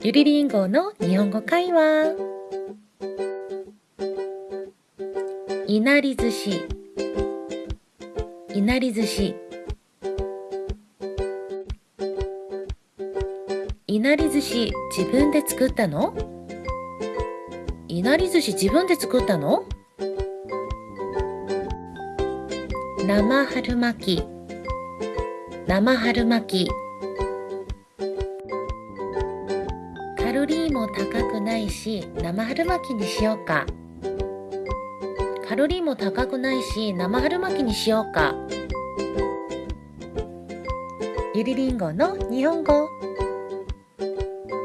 ゆりりんごの日本語会話。いなり寿司いなり寿司いなり寿司自分で作ったの？いなり寿司自分で作ったの？生春巻き。生春巻き。カロリーも高くないし生春巻きにしようか。カロリーも高くないし生春巻きにしようか。ゆりりんごの日本語。